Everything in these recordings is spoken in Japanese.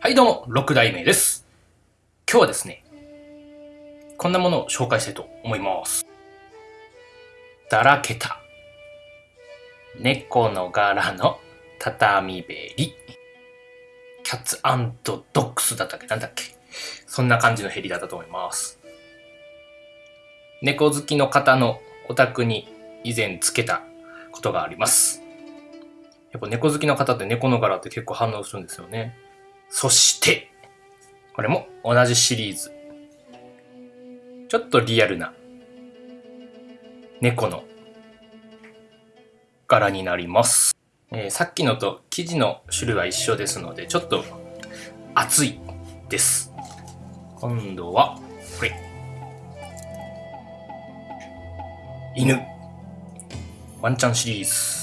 はいどうも、6代目です。今日はですね、こんなものを紹介したいと思います。だらけた。猫の柄の畳べり。キャッツドッグスだったっけ？なんだっけ？そんな感じのヘリだったと思います。猫好きの方のお宅に以前つけたことがあります。やっぱ猫好きの方って猫の柄って結構反応するんですよね。そして、これも同じシリーズ。ちょっとリアルな猫の柄になります。えーさっきのと生地の種類は一緒ですので、ちょっと厚いです。今度は、これ。犬。ワンちゃんシリーズ。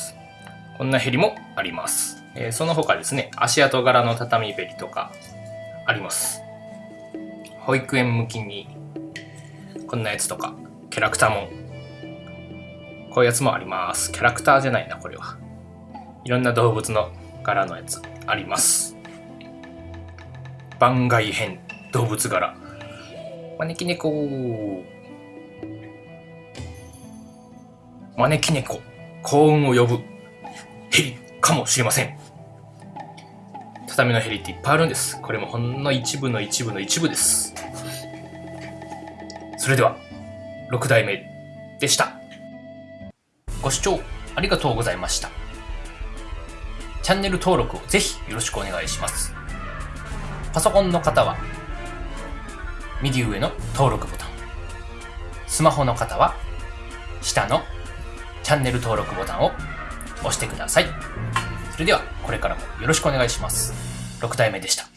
こんなヘリもあります。えーその他ですね、足跡柄の畳べりとかあります。保育園向きにこんなやつとか、キャラクターもこういうやつもあります。キャラクターじゃないな、これは。いろんな動物の柄のやつあります。番外編動物柄。招き猫。招き猫。幸運を呼ぶかもしれません。畳のヘリっていっぱいあるんです。これもほんの一部の一部の一部です。それでは、6代目でした。ご視聴ありがとうございました。チャンネル登録をぜひよろしくお願いします。パソコンの方は、右上の登録ボタン。スマホの方は、下のチャンネル登録ボタンを押してください。それでは、これからもよろしくお願いします。6体目でした。